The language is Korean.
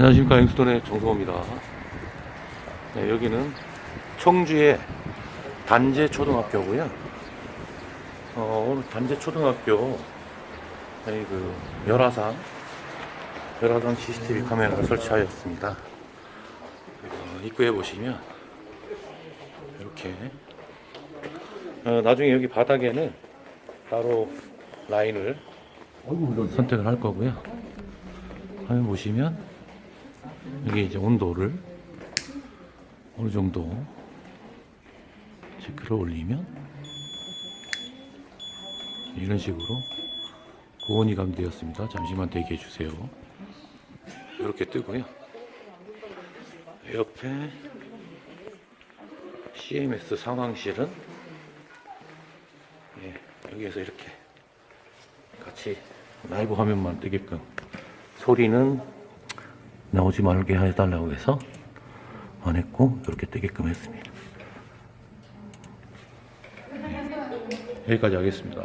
안녕하십니까 앵스톤의 정성호입니다. 네, 여기는 청주의 단재 초등학교고요. 어, 오늘 단재 초등학교 여기 그 열화상 열화상 CCTV 카메라를 설치하였습니다. 어, 입구에 보시면 이렇게 어, 나중에 여기 바닥에는 따로 라인을 선택을 할 거고요. 화면 보시면 여기 이제 온도를 어느 정도 체크를 올리면 이런 식으로 고온이 감되었습니다. 잠시만 대기해 주세요. 이렇게 뜨고요. 옆에 CMS 상황실은 예, 여기에서 이렇게 같이 라이브 화면만 뜨게끔 소리는 나오지 말게 해달라고 해서 안 했고 이렇게 뜨게끔 했습니다. 네, 여기까지 하겠습니다.